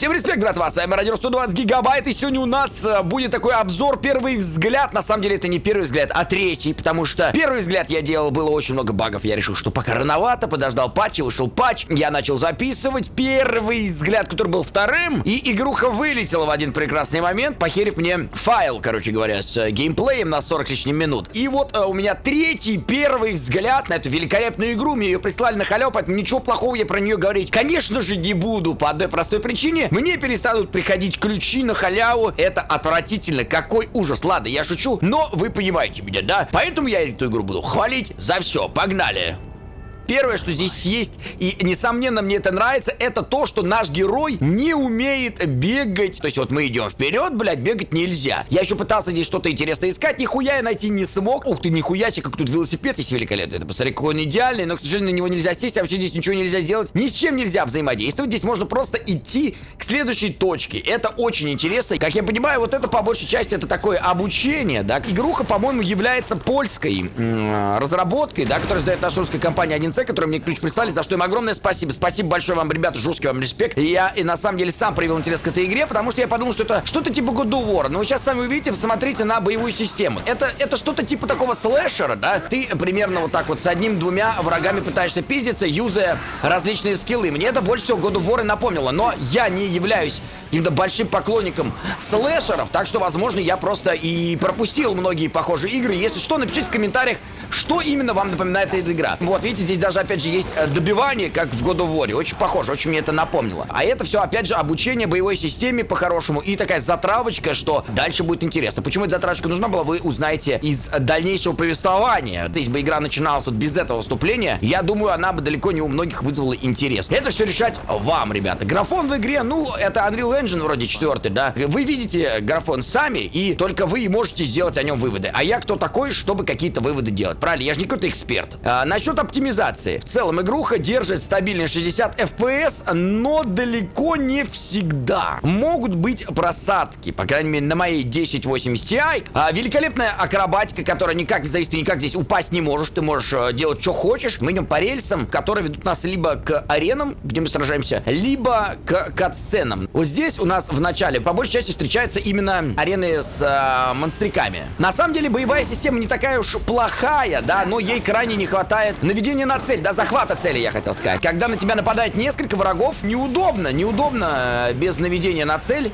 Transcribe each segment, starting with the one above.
Всем респект, братва, с вами Радио 120 Гигабайт, и сегодня у нас э, будет такой обзор «Первый взгляд». На самом деле это не первый взгляд, а третий, потому что первый взгляд я делал, было очень много багов. Я решил, что пока рановато, подождал патча, вышел патч, я начал записывать первый взгляд, который был вторым, и игруха вылетела в один прекрасный момент, похерив мне файл, короче говоря, с э, геймплеем на 40 с лишним минут. И вот э, у меня третий, первый взгляд на эту великолепную игру, мне ее прислали на халяву, поэтому ничего плохого я про нее говорить, конечно же, не буду, по одной простой причине. Мне перестанут приходить ключи на халяву. Это отвратительно. Какой ужас. Ладно, я шучу, но вы понимаете меня, да? Поэтому я эту игру буду хвалить за все. Погнали. Первое, что здесь есть, и несомненно мне это нравится, это то, что наш герой не умеет бегать. То есть вот мы идем вперед, блядь, бегать нельзя. Я еще пытался здесь что-то интересное искать, нихуя я найти не смог. Ух ты, нихуя себе, как тут велосипед есть великолепный. Это посмотри, какой он идеальный, но, к сожалению, на него нельзя сесть, а вообще здесь ничего нельзя сделать. Ни с чем нельзя взаимодействовать. Здесь можно просто идти к следующей точке. Это очень интересно. Как я понимаю, вот это по большей части это такое обучение, да. Игруха, по-моему, является польской разработкой, да, которую сдает наша русская компания 1 конце, которые мне ключ прислали, за что им огромное спасибо. Спасибо большое вам, ребята, жесткий вам респект. И я и на самом деле сам проявил интерес к этой игре, потому что я подумал, что это что-то типа God of War. Но вы сейчас сами увидите, посмотрите на боевую систему. Это, это что-то типа такого слэшера, да? Ты примерно вот так вот с одним-двумя врагами пытаешься пиздиться, юзая различные скиллы. Мне это больше всего God of War и напомнило. Но я не являюсь каким-то большим поклонником слэшеров, так что, возможно, я просто и пропустил многие похожие игры. Если что, напишите в комментариях, что именно вам напоминает эта игра. Вот, видите, здесь даже, опять же, есть э, добивание, как в God of War. Очень похоже, очень мне это напомнило. А это все, опять же, обучение боевой системе по-хорошему и такая затравочка, что дальше будет интересно. Почему эта затравочка нужна была, вы узнаете из дальнейшего повествования. Если бы игра начиналась вот без этого вступления, я думаю, она бы далеко не у многих вызвала интерес. Это все решать вам, ребята. Графон в игре, ну, это Unreal Engine вроде четвертый, да. Вы видите графон сами, и только вы можете сделать о нем выводы. А я кто такой, чтобы какие-то выводы делать? Не какой-то эксперт. А, насчет оптимизации. В целом, игруха держит стабильный 60 FPS, но далеко не всегда. Могут быть просадки, по крайней мере, на моей 1080 Ti. А, великолепная акробатика, которая никак не зависит, никак здесь упасть не можешь. Ты можешь э, делать, что хочешь. Мы идем по рельсам, которые ведут нас либо к аренам, где мы сражаемся, либо к катсценам. Вот здесь у нас в начале по большей части встречаются именно арены с э, монстриками. На самом деле, боевая система не такая уж плохая, края, да, но ей крайне не хватает наведения на цель, да, захвата цели, я хотел сказать. Когда на тебя нападает несколько врагов, неудобно, неудобно э, без наведения на цель.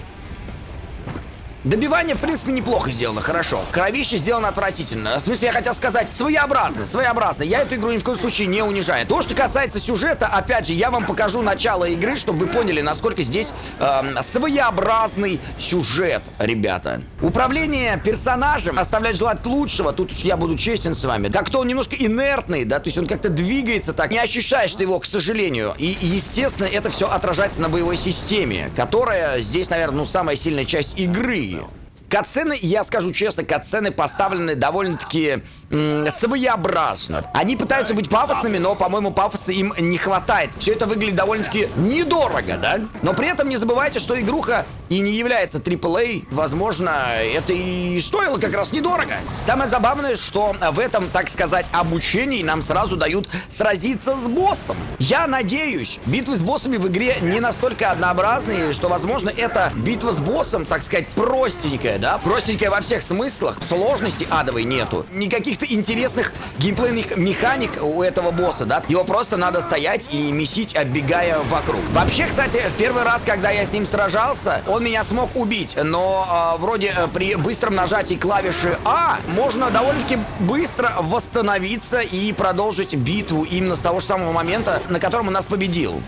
Добивание, в принципе, неплохо сделано, хорошо. Кровище сделано отвратительно. В смысле, я хотел сказать, своеобразно, своеобразно. Я эту игру ни в коем случае не унижаю. То, что касается сюжета, опять же, я вам покажу начало игры, чтобы вы поняли, насколько здесь э, своеобразный сюжет, ребята. Управление персонажем оставляет желать лучшего. Тут я буду честен с вами. Как-то он немножко инертный, да, то есть он как-то двигается так. Не ощущаешь ты его, к сожалению. И, естественно, это все отражается на боевой системе, которая здесь, наверное, ну, самая сильная часть игры. here. Катсцены, я скажу честно, катсцены поставлены довольно-таки своеобразно. Они пытаются быть пафосными, но, по-моему, пафоса им не хватает. Все это выглядит довольно-таки недорого, да? Но при этом не забывайте, что игруха и не является AAA. Возможно, это и стоило как раз недорого. Самое забавное, что в этом, так сказать, обучении нам сразу дают сразиться с боссом. Я надеюсь, битвы с боссами в игре не настолько однообразные, что, возможно, это битва с боссом, так сказать, простенькая простенькая, да? Простенькая во всех смыслах. Сложности адовой нету. Никаких-то интересных геймплейных механик у этого босса, да? Его просто надо стоять и месить, оббегая вокруг. Вообще, кстати, в первый раз, когда я с ним сражался, он меня смог убить. Но э, вроде э, при быстром нажатии клавиши А можно довольно-таки быстро восстановиться и продолжить битву именно с того же самого момента, на котором он нас победил.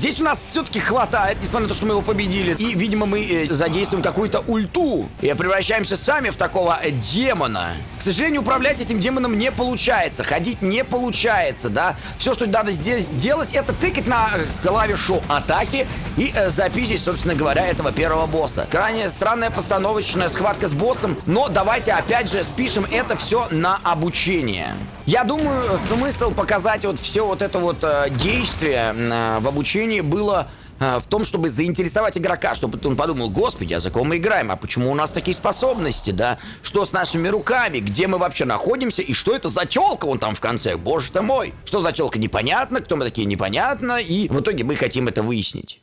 Здесь у нас все-таки хватает, несмотря на то, что мы его победили. И, видимо, мы э, задействуем какую-то ульту. И превращаемся сами в такого э, демона. К сожалению, управлять этим демоном не получается. Ходить не получается, да. Все, что надо здесь сделать, это тыкать на э, клавишу атаки и э, записить, собственно говоря, этого первого босса. Крайне странная постановочная схватка с боссом. Но давайте опять же спишем это все на обучение. Я думаю, смысл показать вот все вот это вот э, действие э, в обучении было э, в том, чтобы заинтересовать игрока, чтобы он подумал, господи, а за кого мы играем, а почему у нас такие способности, да? Что с нашими руками, где мы вообще находимся, и что это за телка вон там в конце, боже ты мой. Что за телка, непонятно, кто мы такие, непонятно, и в итоге мы хотим это выяснить.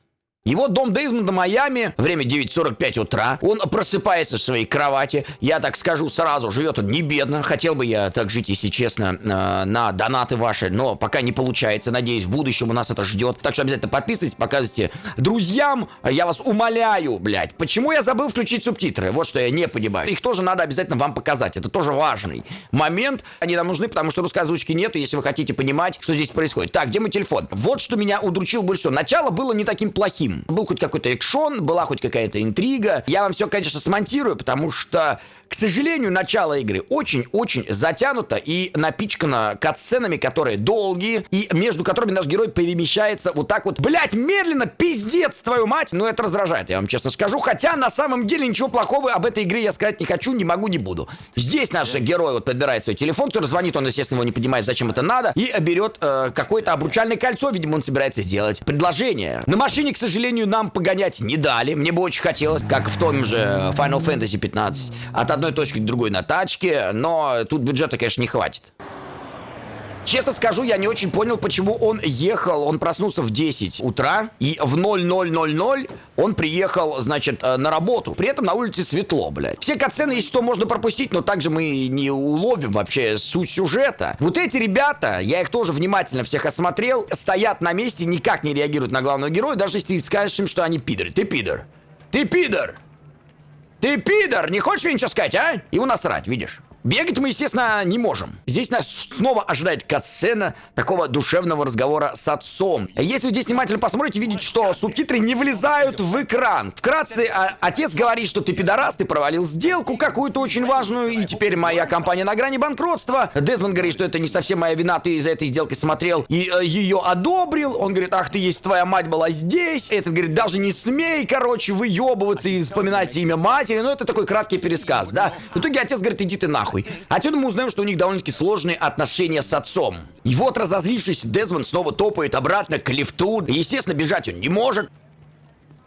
Его дом Дейзмонда Майами, время 9.45 утра, он просыпается в своей кровати, я так скажу сразу, живет он не бедно, хотел бы я так жить, если честно, э, на донаты ваши, но пока не получается, надеюсь, в будущем у нас это ждет, так что обязательно подписывайтесь, показывайте друзьям, я вас умоляю, блядь, почему я забыл включить субтитры, вот что я не понимаю, их тоже надо обязательно вам показать, это тоже важный момент, они нам нужны, потому что русской озвучки нету, если вы хотите понимать, что здесь происходит. Так, где мой телефон? Вот что меня удручил больше всего, начало было не таким плохим, был хоть какой-то экшон, была хоть какая-то интрига. Я вам все, конечно, смонтирую, потому что к сожалению, начало игры очень-очень затянуто и напичкано катсценами, которые долгие, и между которыми наш герой перемещается вот так вот, блять, медленно, пиздец, твою мать! Ну, это раздражает, я вам честно скажу. Хотя, на самом деле, ничего плохого об этой игре я сказать не хочу, не могу, не буду. Здесь наш герой вот подбирает свой телефон, который звонит, он, естественно, его не понимает, зачем это надо, и берет э, какое-то обручальное кольцо, видимо, он собирается сделать предложение. На машине, к сожалению, нам погонять не дали, мне бы очень хотелось, как в том же Final Fantasy 15, от одной точки к другой на тачке, но тут бюджета, конечно, не хватит. Честно скажу, я не очень понял, почему он ехал. Он проснулся в 10 утра, и в 0000 он приехал, значит, э, на работу. При этом на улице светло, блядь. Все катсцены, если что, можно пропустить, но также мы не уловим вообще суть сюжета. Вот эти ребята, я их тоже внимательно всех осмотрел, стоят на месте, никак не реагируют на главного героя, даже если ты скажешь им, что они пидоры. Ты пидор. Ты пидор. Ты пидор! Не хочешь мне ничего сказать, а? Ему насрать, видишь? Бегать мы, естественно, не можем. Здесь нас снова ожидает катсцена такого душевного разговора с отцом. Если здесь внимательно посмотрите, видите, что субтитры не влезают в экран. Вкратце, а, отец говорит, что ты пидорас, ты провалил сделку какую-то очень важную, и теперь моя компания на грани банкротства. Дезмонд говорит, что это не совсем моя вина, ты за этой сделкой смотрел и э, ее одобрил. Он говорит, ах ты есть, твоя мать была здесь. Этот говорит, даже не смей, короче, выебываться и вспоминать имя матери. Ну, это такой краткий пересказ, да. В итоге отец говорит, иди ты нахуй нахуй. Отсюда мы узнаем, что у них довольно-таки сложные отношения с отцом. И вот разозлившийся Дезмонд снова топает обратно к лифту. Естественно, бежать он не может.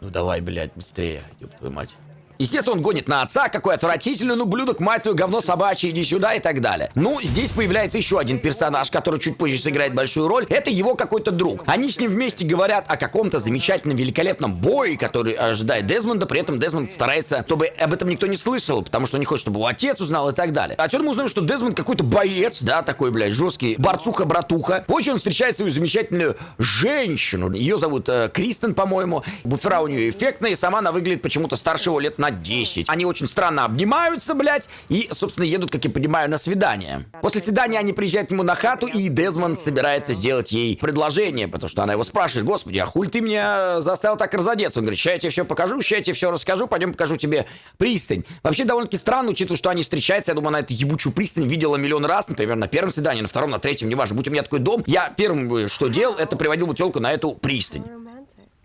Ну давай, блядь, быстрее, ёб твою мать. Естественно, он гонит на отца, какой отвратительный, ну, блюдок, мать твою, говно собачье, иди сюда и так далее. Ну, здесь появляется еще один персонаж, который чуть позже сыграет большую роль. Это его какой-то друг. Они с ним вместе говорят о каком-то замечательном, великолепном бое, который ожидает Дезмонда, при этом Дезмонд старается, чтобы об этом никто не слышал, потому что не хочет, чтобы его отец узнал и так далее. Отсюда мы узнаем, что Дезмонд какой-то боец, да, такой, блядь, жесткий, борцуха-братуха. Позже он встречает свою замечательную женщину. Ее зовут э, Кристен, по-моему. Буфера у нее эффектная, и сама она выглядит почему-то старше его лет на 10. Они очень странно обнимаются, блядь, и, собственно, едут, как я понимаю, на свидание. После свидания они приезжают к нему на хату, и Дезмонд собирается сделать ей предложение, потому что она его спрашивает, господи, а хуль ты меня заставил так разодеться? Он говорит, сейчас я тебе все покажу, сейчас я тебе все расскажу, пойдем покажу тебе пристань. Вообще довольно-таки странно, учитывая, что они встречаются, я думаю, она эту ебучую пристань видела миллион раз, например, на первом свидании, на втором, на третьем, неважно. Будь у меня такой дом, я первым, что делал, это приводил бы телку на эту пристань.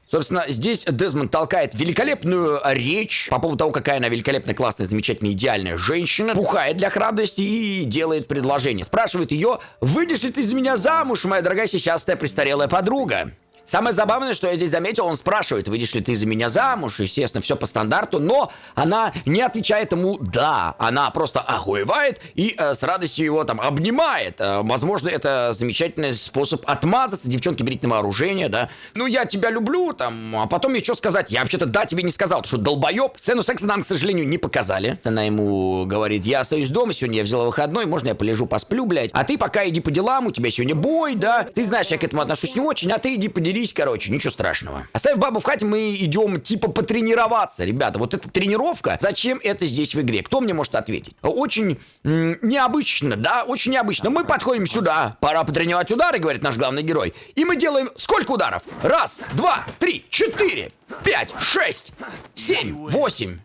Собственно, здесь Дезмонд толкает великолепную речь по поводу того, какая она великолепная, классная, замечательная, идеальная женщина, пухает для храбрости и делает предложение. Спрашивает ее, выйдешь ли ты из меня замуж, моя дорогая сисястая престарелая подруга? Самое забавное, что я здесь заметил, он спрашивает, выйдешь ли ты за меня замуж, естественно, все по стандарту, но она не отвечает ему «да», она просто охуевает и э, с радостью его там обнимает. Э, возможно, это замечательный способ отмазаться, девчонки, берите на вооружение, да. Ну, я тебя люблю, там, а потом еще сказать, я вообще-то «да» тебе не сказал, ты что, долбоеб? Сцену секса нам, к сожалению, не показали. Она ему говорит, я остаюсь дома, сегодня я взяла выходной, можно я полежу, посплю, блядь, а ты пока иди по делам, у тебя сегодня бой, да, ты знаешь, я к этому отношусь не очень, а ты иди поделись Разберись, короче, ничего страшного. Оставив бабу в хате, мы идем типа потренироваться, ребята. Вот эта тренировка, зачем это здесь в игре? Кто мне может ответить? Очень необычно, да, очень необычно. Мы подходим сюда, пора потренировать удары, говорит наш главный герой. И мы делаем сколько ударов? Раз, два, три, четыре, пять, шесть, семь, восемь.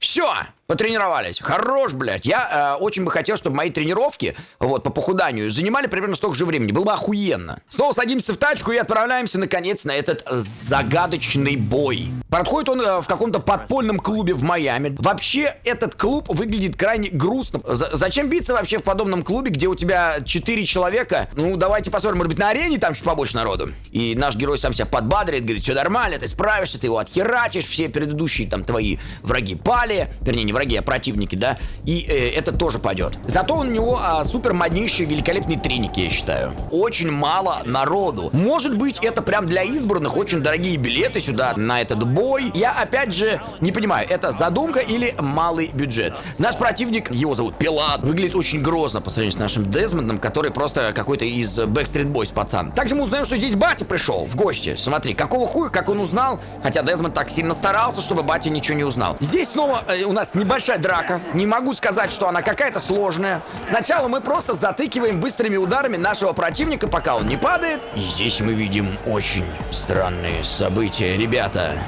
Все, потренировались. Хорош, блядь. Я э, очень бы хотел, чтобы мои тренировки, вот, по похуданию, занимали примерно столько же времени. Было бы охуенно. Снова садимся в тачку и отправляемся, наконец, на этот загадочный бой. Проходит он э, в каком-то подпольном клубе в Майами. Вообще, этот клуб выглядит крайне грустно. З зачем биться вообще в подобном клубе, где у тебя 4 человека? Ну, давайте посмотрим, может быть, на арене там чуть побольше народу. И наш герой сам себя подбадривает, говорит, все нормально, ты справишься, ты его отхерачишь, все предыдущие там твои враги пали. Вернее, не враги, враги, а противники, да, и э, это тоже пойдет. Зато у него а, супер моднейшие великолепные треники, я считаю. Очень мало народу. Может быть, это прям для избранных очень дорогие билеты сюда, на этот бой. Я, опять же, не понимаю, это задумка или малый бюджет. Наш противник, его зовут Пилат, выглядит очень грозно по сравнению с нашим Дезмондом, который просто какой-то из Backstreet Boys пацан. Также мы узнаем, что здесь батя пришел в гости. Смотри, какого хуя, как он узнал, хотя Дезмонд так сильно старался, чтобы батя ничего не узнал. Здесь снова э, у нас небольшая драка. Не могу сказать, что она какая-то сложная. Сначала мы просто затыкиваем быстрыми ударами нашего противника, пока он не падает. И здесь мы видим очень странные события, ребята.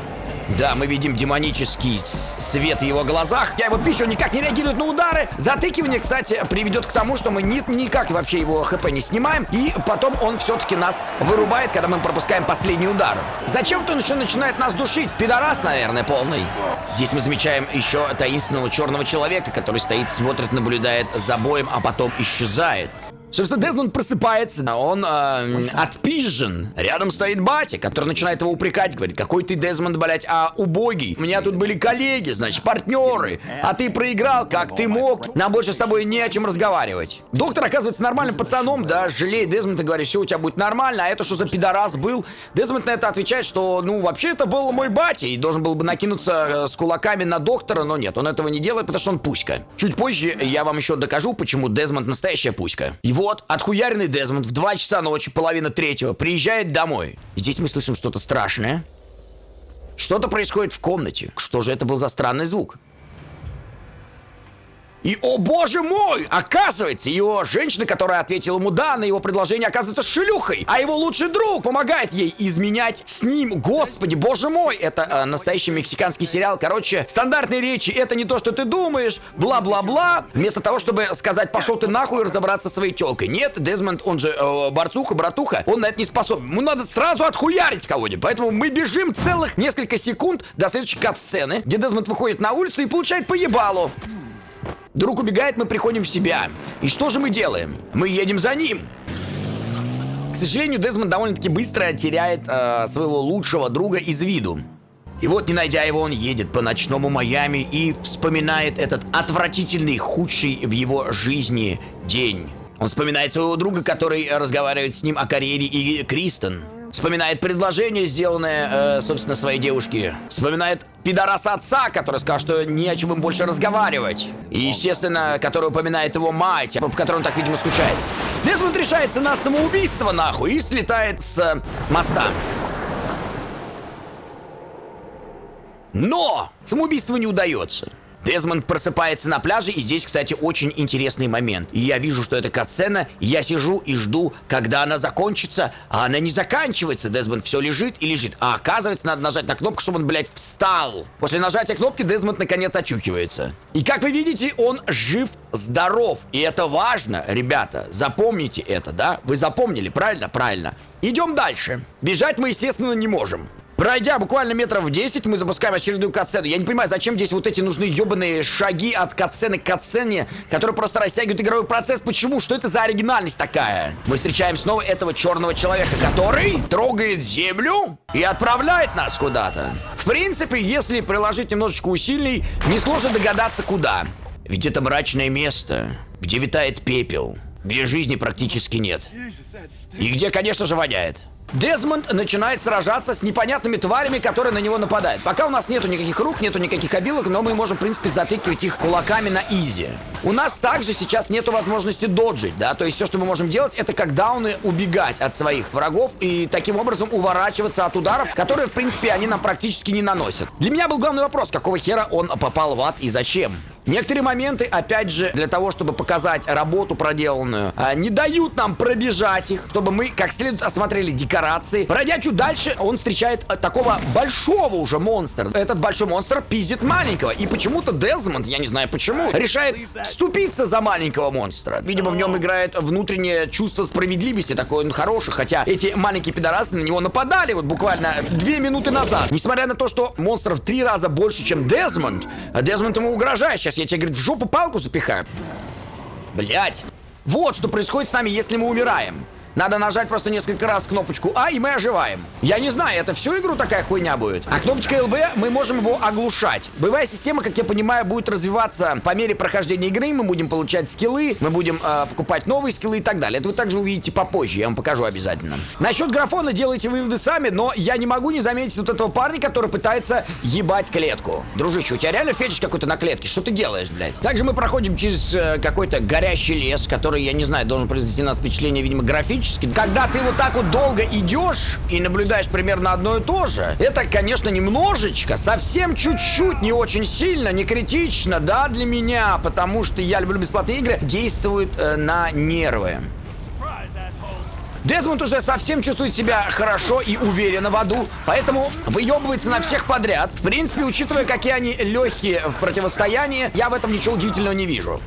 Да, мы видим демонический свет в его глазах. Я его пищу, никак не реагирует на удары. Затыкивание, кстати, приведет к тому, что мы ни, никак вообще его хп не снимаем. И потом он все-таки нас вырубает, когда мы пропускаем последний удар. Зачем-то он еще начинает нас душить. Пидорас, наверное, полный. Здесь мы замечаем еще таинственного черного человека, который стоит, смотрит, наблюдает за боем, а потом исчезает. Собственно, Дезмонд просыпается, он э, отпизжен. Рядом стоит батя, который начинает его упрекать, говорит, какой ты, Дезмонд, блядь, а убогий. У меня тут были коллеги, значит, партнеры, а ты проиграл, как ты мог. Нам больше с тобой не о чем разговаривать. Доктор оказывается нормальным пацаном, да, жалеет Дезмонда, говорит, все у тебя будет нормально, а это что за пидорас был? Дезмонд на это отвечает, что, ну, вообще это был мой батя, и должен был бы накинуться э, с кулаками на доктора, но нет, он этого не делает, потому что он пуська. Чуть позже я вам еще докажу, почему Дезмонд настоящая пуська. Его вот, отхуяренный Дезмонд в 2 часа ночи, половина третьего, приезжает домой. Здесь мы слышим что-то страшное. Что-то происходит в комнате. Что же это был за странный звук? И, о боже мой, оказывается, его женщина, которая ответила ему да на его предложение, оказывается шлюхой. А его лучший друг помогает ей изменять с ним. Господи, боже мой, это э, настоящий мексиканский сериал. Короче, стандартные речи, это не то, что ты думаешь, бла-бла-бла. Вместо того, чтобы сказать, пошел ты нахуй и разобраться со своей телкой. Нет, Дезмонд, он же э, борцуха, братуха, он на это не способен. Ему надо сразу отхуярить кого-нибудь. Поэтому мы бежим целых несколько секунд до следующей кат-сцены, где Дезмонд выходит на улицу и получает поебалу. Друг убегает, мы приходим в себя. И что же мы делаем? Мы едем за ним. К сожалению, Дезмонд довольно-таки быстро теряет э, своего лучшего друга из виду. И вот, не найдя его, он едет по ночному Майами и вспоминает этот отвратительный, худший в его жизни день. Он вспоминает своего друга, который разговаривает с ним о карьере и Кристен. Вспоминает предложение, сделанное, э, собственно, своей девушке. Вспоминает пидораса отца, который сказал, что не о чем им больше разговаривать. И, естественно, который упоминает его мать, по которой он так, видимо, скучает. Дезмонд решается на самоубийство, нахуй, и слетает с э, моста. Но самоубийство не удается. Дезмонд просыпается на пляже, и здесь, кстати, очень интересный момент. И я вижу, что это катсцена, и я сижу и жду, когда она закончится, а она не заканчивается. Дезмонд все лежит и лежит. А оказывается, надо нажать на кнопку, чтобы он, блядь, встал. После нажатия кнопки Дезмонд наконец очухивается. И как вы видите, он жив, здоров. И это важно, ребята. Запомните это, да? Вы запомнили, правильно? Правильно. Идем дальше. Бежать мы, естественно, не можем. Пройдя буквально метров 10, мы запускаем очередную катсцену. Я не понимаю, зачем здесь вот эти нужны ебаные шаги от катсцены к катсцене, которые просто растягивают игровой процесс. Почему? Что это за оригинальность такая? Мы встречаем снова этого черного человека, который трогает землю и отправляет нас куда-то. В принципе, если приложить немножечко усилий, несложно догадаться куда. Ведь это мрачное место, где витает пепел, где жизни практически нет. И где, конечно же, воняет. Дезмонд начинает сражаться с непонятными тварями, которые на него нападают. Пока у нас нету никаких рук, нету никаких обилок, но мы можем, в принципе, затыкивать их кулаками на изи. У нас также сейчас нету возможности доджить, да, то есть все, что мы можем делать, это как дауны убегать от своих врагов и таким образом уворачиваться от ударов, которые, в принципе, они нам практически не наносят. Для меня был главный вопрос, какого хера он попал в ад и зачем? Некоторые моменты, опять же, для того, чтобы показать работу проделанную, а, не дают нам пробежать их, чтобы мы как следует осмотрели декорации. Пройдя чуть дальше, он встречает а, такого большого уже монстра. Этот большой монстр пиздит маленького. И почему-то Дезмонд, я не знаю почему, решает вступиться за маленького монстра. Видимо, в нем играет внутреннее чувство справедливости, такой он хороший. Хотя эти маленькие пидорасы на него нападали вот буквально две минуты назад. Несмотря на то, что монстров три раза больше, чем Дезмонд, Дезмонд ему угрожает. Сейчас я тебе, говорит, в жопу палку запихаю. Блять. Вот что происходит с нами, если мы умираем. Надо нажать просто несколько раз кнопочку А, и мы оживаем. Я не знаю, это всю игру такая хуйня будет. А кнопочка ЛБ, мы можем его оглушать. Боевая система, как я понимаю, будет развиваться по мере прохождения игры. Мы будем получать скиллы, мы будем э, покупать новые скиллы и так далее. Это вы также увидите попозже, я вам покажу обязательно. Насчет графона делайте выводы сами, но я не могу не заметить вот этого парня, который пытается ебать клетку. Дружище, у тебя реально фетиш какой-то на клетке? Что ты делаешь, блядь? Также мы проходим через э, какой-то горящий лес, который, я не знаю, должен произвести на нас впечатление, видимо, графически. Когда ты вот так вот долго идешь и наблюдаешь примерно одно и то же, это, конечно, немножечко, совсем чуть-чуть, не очень сильно, не критично, да, для меня, потому что я люблю бесплатные игры, действует э, на нервы. Дезмонд уже совсем чувствует себя хорошо и уверенно в аду, поэтому выебывается на всех подряд. В принципе, учитывая, какие они легкие в противостоянии, я в этом ничего удивительного не вижу.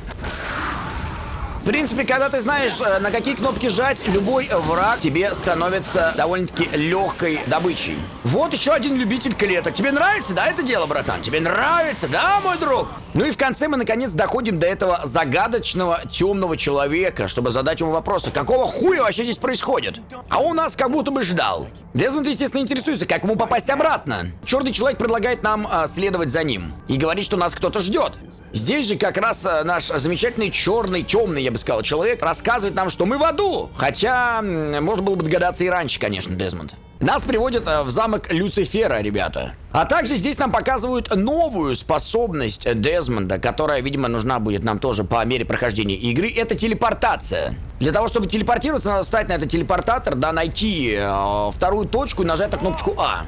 Принципе, когда ты знаешь, э, на какие кнопки жать, любой враг тебе становится довольно-таки легкой добычей. Вот еще один любитель клеток. Тебе нравится, да, это дело, братан? Тебе нравится, да, мой друг? Ну и в конце мы наконец доходим до этого загадочного темного человека, чтобы задать ему вопрос, а какого хуя вообще здесь происходит? А он нас как будто бы ждал. Дезмонд, естественно, интересуется, как ему попасть обратно. Черный человек предлагает нам а, следовать за ним и говорит, что нас кто-то ждет. Здесь же как раз а, наш замечательный черный, темный, я бы сказал, человек рассказывает нам, что мы в аду. Хотя, можно было бы догадаться и раньше, конечно, Дезмонд. Нас приводят э, в замок Люцифера, ребята. А также здесь нам показывают новую способность Дезмонда, которая, видимо, нужна будет нам тоже по мере прохождения игры. Это телепортация. Для того, чтобы телепортироваться, надо встать на этот телепортатор, да, найти э, вторую точку и нажать на кнопочку А.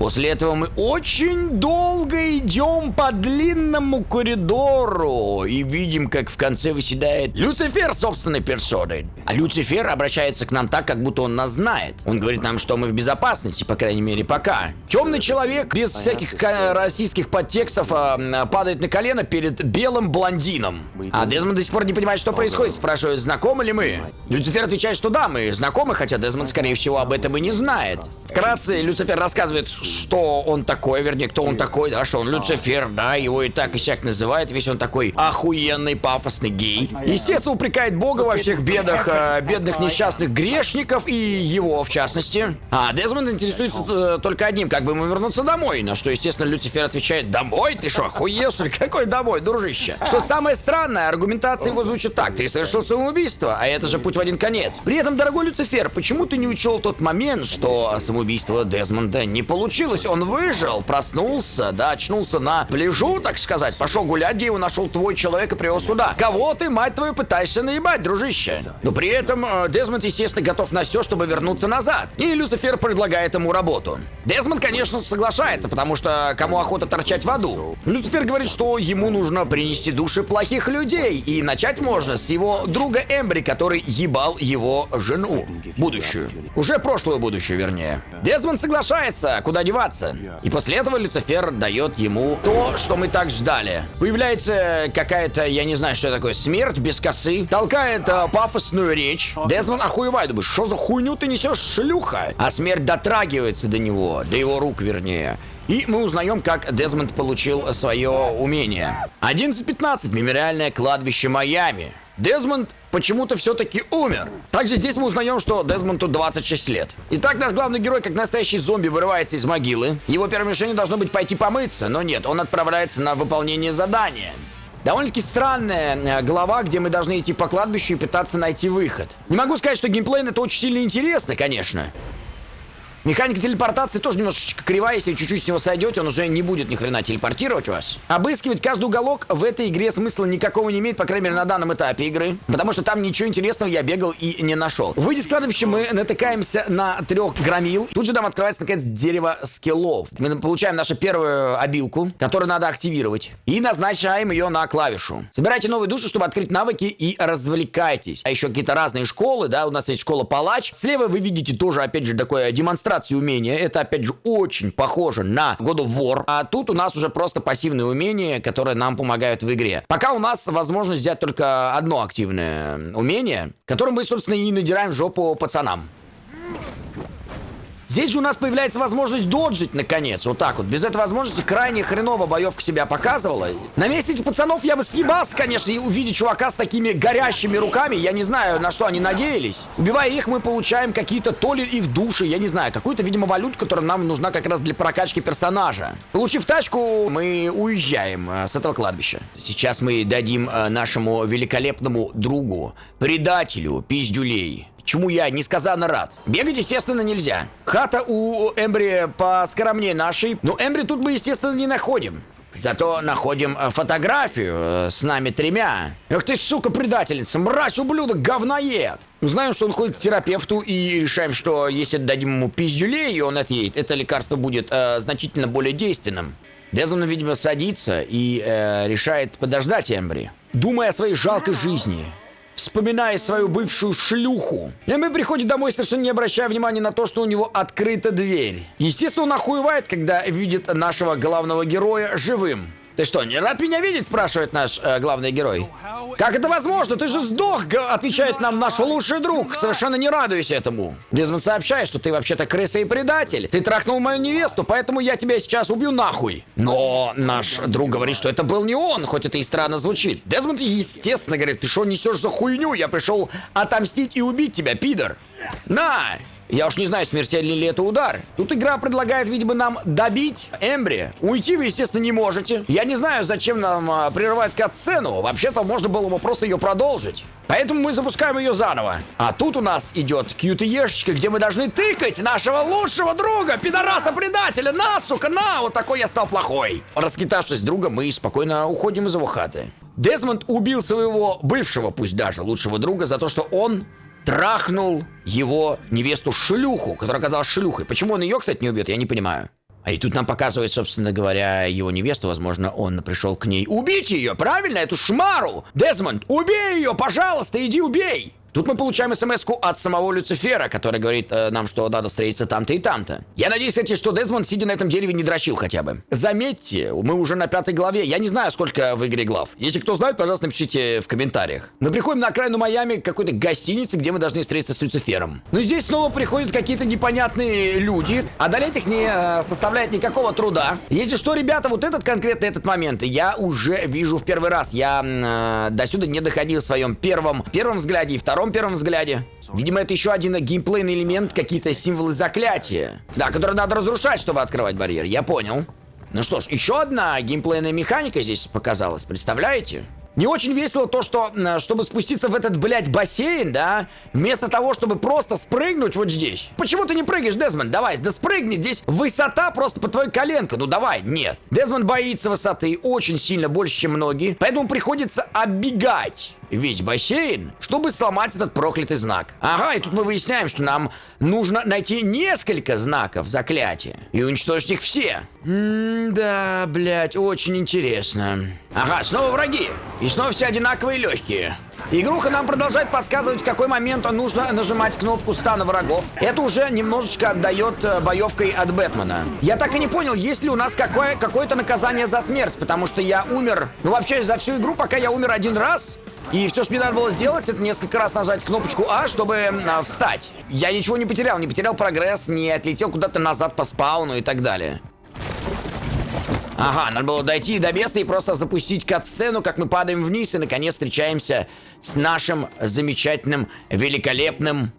После этого мы очень долго идем по длинному коридору и видим, как в конце выседает Люцифер собственной персоной. А Люцифер обращается к нам так, как будто он нас знает. Он говорит нам, что мы в безопасности, по крайней мере, пока. Темный человек без всяких российских подтекстов а, падает на колено перед белым блондином. А Дезмонд до сих пор не понимает, что происходит. Спрашивает, знакомы ли мы? Люцифер отвечает, что да, мы знакомы, хотя Дезмонд, скорее всего, об этом и не знает. Вкратце, Люцифер рассказывает, что он такой, вернее, кто он такой, да, что он Люцифер, да, его и так и сяк называют, весь он такой охуенный, пафосный гей. Естественно, упрекает Бога во всех бедах, э, бедных несчастных грешников и его, в частности. А Дезмонд интересуется э, только одним, как бы ему вернуться домой, на что, естественно, Люцифер отвечает, домой? Ты что, охуел, что ли? Какой домой, дружище? Что самое странное, аргументация его звучит так, ты совершил самоубийство, а это же путь в один конец. При этом, дорогой Люцифер, почему ты не учел тот момент, что самоубийство Дезмонда не получилось? Получилось, он выжил, проснулся, да, очнулся на пляжу, так сказать, пошел гулять, где его нашел твой человек и привел сюда. Кого ты, мать твою, пытаешься наебать, дружище? Но при этом э, Дезмонд, естественно, готов на все, чтобы вернуться назад. И Люцифер предлагает ему работу. Дезмонд, конечно, соглашается, потому что кому охота торчать в аду? Люцифер говорит, что ему нужно принести души плохих людей, и начать можно с его друга Эмбри, который ебал его жену. Будущую. Уже прошлую будущую, вернее. Дезмонд соглашается, куда одеваться. И после этого Люцифер дает ему то, что мы так ждали. Появляется какая-то, я не знаю, что такое, смерть без косы, толкает э, пафосную речь. Дезмон охуевает, думаешь, что за хуйню ты несешь, шлюха? А смерть дотрагивается до него, до его рук, вернее. И мы узнаем, как Дезмонд получил свое умение. 11.15. Мемориальное кладбище Майами. Дезмонд почему-то все-таки умер. Также здесь мы узнаем, что Дезмонду 26 лет. Итак, наш главный герой, как настоящий зомби, вырывается из могилы. Его первым решением должно быть пойти помыться, но нет, он отправляется на выполнение задания. Довольно-таки странная э, глава, где мы должны идти по кладбищу и пытаться найти выход. Не могу сказать, что геймплей это очень сильно интересно, конечно. Механика телепортации тоже немножечко кривая, если чуть-чуть с него сойдете, он уже не будет ни хрена телепортировать вас. Обыскивать каждый уголок в этой игре смысла никакого не имеет, по крайней мере, на данном этапе игры. Потому что там ничего интересного я бегал и не нашел. Выйдя с кладбища, мы натыкаемся на трех громил. Тут же там открывается, наконец, дерево скиллов. Мы получаем нашу первую обилку, которую надо активировать. И назначаем ее на клавишу. Собирайте новые души, чтобы открыть навыки и развлекайтесь. А еще какие-то разные школы, да, у нас есть школа палач. Слева вы видите тоже, опять же, такое демонстрация демонстрации умения. Это, опять же, очень похоже на God of War. А тут у нас уже просто пассивные умения, которые нам помогают в игре. Пока у нас возможность взять только одно активное умение, которым мы, собственно, и надираем жопу пацанам. Здесь же у нас появляется возможность доджить, наконец. Вот так вот. Без этой возможности крайне хреново боевка себя показывала. На месте этих пацанов я бы съебался, конечно, и увидеть чувака с такими горящими руками. Я не знаю, на что они надеялись. Убивая их, мы получаем какие-то то ли их души, я не знаю, какую-то, видимо, валюту, которая нам нужна как раз для прокачки персонажа. Получив тачку, мы уезжаем э, с этого кладбища. Сейчас мы дадим э, нашему великолепному другу, предателю, пиздюлей, чему я несказанно рад. Бегать, естественно, нельзя. Хата у Эмбри поскромнее нашей, но Эмбри тут мы, естественно, не находим. Зато находим э, фотографию э, с нами тремя. Эх ты, сука, предательница, мразь, ублюдок, говноед. Ну, знаем, что он ходит к терапевту и решаем, что если дадим ему пиздюлей, и он отъедет, это лекарство будет э, значительно более действенным. Дезмон, видимо, садится и э, решает подождать Эмбри, думая о своей жалкой жизни вспоминая свою бывшую шлюху. Эмми приходит домой, совершенно не обращая внимания на то, что у него открыта дверь. Естественно, он охуевает, когда видит нашего главного героя живым. Ты что, не рад меня видеть, спрашивает наш э, главный герой. Как это возможно? Ты же сдох, отвечает нам наш лучший друг, совершенно не радуюсь этому. Дезмонд сообщает, что ты вообще-то крыса и предатель. Ты трахнул мою невесту, поэтому я тебя сейчас убью нахуй. Но наш друг говорит, что это был не он, хоть это и странно звучит. Дезмонд, естественно, говорит, ты что несешь за хуйню? Я пришел отомстить и убить тебя, пидор. На! Я уж не знаю, смертельный ли это удар. Тут игра предлагает, видимо, нам добить Эмбри. Уйти вы, естественно, не можете. Я не знаю, зачем нам а, прерывать кат-сцену. Вообще-то можно было бы просто ее продолжить. Поэтому мы запускаем ее заново. А тут у нас идет QTE-шечка, где мы должны тыкать нашего лучшего друга, пидораса-предателя. На, сука, на! Вот такой я стал плохой. Раскитавшись друга, мы спокойно уходим из его хаты. Дезмонд убил своего бывшего, пусть даже, лучшего друга за то, что он трахнул его невесту-шлюху, которая оказалась шлюхой. Почему он ее, кстати, не убьет, я не понимаю. А и тут нам показывает, собственно говоря, его невесту. Возможно, он пришел к ней убить ее, правильно? Эту шмару! Дезмонд, убей ее, пожалуйста, иди убей! Тут мы получаем смс от самого Люцифера, который говорит э, нам, что надо встретиться там-то и там-то. Я надеюсь, кстати, что Дезмонд, сидя на этом дереве, не дрочил хотя бы. Заметьте, мы уже на пятой главе. Я не знаю, сколько в игре глав. Если кто знает, пожалуйста, напишите в комментариях. Мы приходим на окраину Майами к какой-то гостинице, где мы должны встретиться с Люцифером. Но здесь снова приходят какие-то непонятные люди. Одолеть их не э, составляет никакого труда. Если что, ребята, вот этот конкретно этот момент я уже вижу в первый раз. Я э, до сюда не доходил в своем первом, первом взгляде и втором втором первом взгляде. Видимо, это еще один геймплейный элемент, какие-то символы заклятия. Да, которые надо разрушать, чтобы открывать барьер. Я понял. Ну что ж, еще одна геймплейная механика здесь показалась, представляете? Не очень весело то, что, чтобы спуститься в этот, блядь, бассейн, да, вместо того, чтобы просто спрыгнуть вот здесь. Почему ты не прыгаешь, Дезмонд? Давай, да спрыгни, здесь высота просто по твоей коленке. Ну давай, нет. Дезмонд боится высоты очень сильно, больше, чем многие, поэтому приходится оббегать весь бассейн, чтобы сломать этот проклятый знак. Ага, и тут мы выясняем, что нам нужно найти несколько знаков заклятия и уничтожить их все. М-да, блядь, очень интересно. Ага, снова враги. И снова все одинаковые легкие. Игруха нам продолжает подсказывать, в какой момент нужно нажимать кнопку стана врагов. Это уже немножечко отдает э, боевкой от Бэтмена. Я так и не понял, есть ли у нас какое- какое-то наказание за смерть, потому что я умер... Ну, вообще, за всю игру, пока я умер один раз, и все, что мне надо было сделать, это несколько раз нажать кнопочку А, чтобы а, встать. Я ничего не потерял, не потерял прогресс, не отлетел куда-то назад по спауну и так далее. Ага, надо было дойти до места и просто запустить катсцену, как мы падаем вниз и наконец встречаемся с нашим замечательным, великолепным...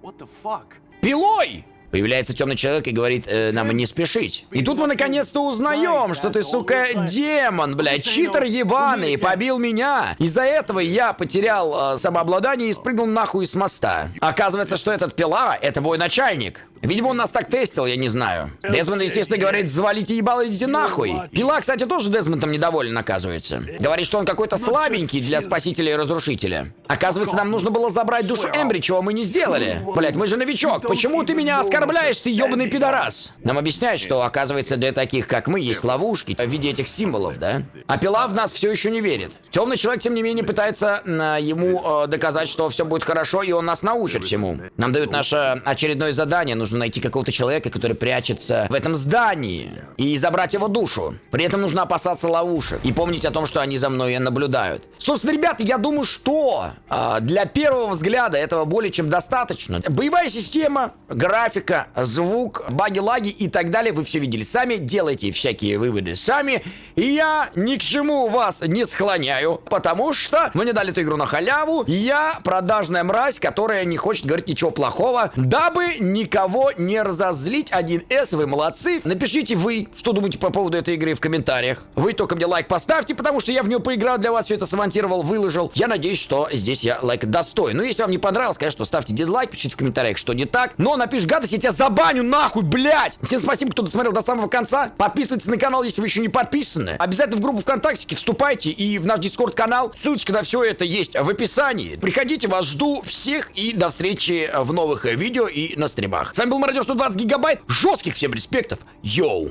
Пилой! Появляется темный человек и говорит э, нам не спешить. И тут мы наконец-то узнаем, что ты, сука, демон, блядь, читер ебаный, побил меня. Из-за этого я потерял э, самообладание и спрыгнул нахуй с моста. Оказывается, что этот пила — это мой начальник. Видимо, он нас так тестил, я не знаю. Дезмонд, естественно, говорит, завалите ебало, идите нахуй. Пила, кстати, тоже Дезмондом недоволен, оказывается. Говорит, что он какой-то слабенький для спасителя и разрушителя. Оказывается, нам нужно было забрать душу Эмбри, чего мы не сделали. Блять, мы же новичок, почему ты меня оскорбляешь, ты ебаный пидорас? Нам объясняют, что, оказывается, для таких, как мы, есть ловушки в виде этих символов, да? А Пила в нас все еще не верит. Темный человек, тем не менее, пытается э, ему э, доказать, что все будет хорошо, и он нас научит всему. Нам дают наше очередное задание, нужно нужно найти какого-то человека, который прячется в этом здании, и забрать его душу. При этом нужно опасаться ловушек и помнить о том, что они за мной наблюдают. Собственно, ребята, я думаю, что а, для первого взгляда этого более чем достаточно. Боевая система, графика, звук, баги-лаги и так далее вы все видели сами. Делайте всякие выводы сами. И я ни к чему вас не склоняю, потому что мне дали эту игру на халяву. Я продажная мразь, которая не хочет говорить ничего плохого, дабы никого не разозлить. 1С, вы молодцы. Напишите вы, что думаете по поводу этой игры в комментариях. Вы только мне лайк поставьте, потому что я в нее поиграл для вас, все это смонтировал, выложил. Я надеюсь, что здесь я лайк достоин. Ну, если вам не понравилось, конечно, ставьте дизлайк, пишите в комментариях, что не так. Но напишешь гадость, я тебя забаню нахуй, блядь! Всем спасибо, кто досмотрел до самого конца. Подписывайтесь на канал, если вы еще не подписаны. Обязательно в группу ВКонтакте вступайте и в наш Discord-канал. Ссылочка на все это есть в описании. Приходите, вас жду всех и до встречи в новых видео и на стримах. С вами был Мародер 120 Гигабайт. Жестких всем респектов. Йоу!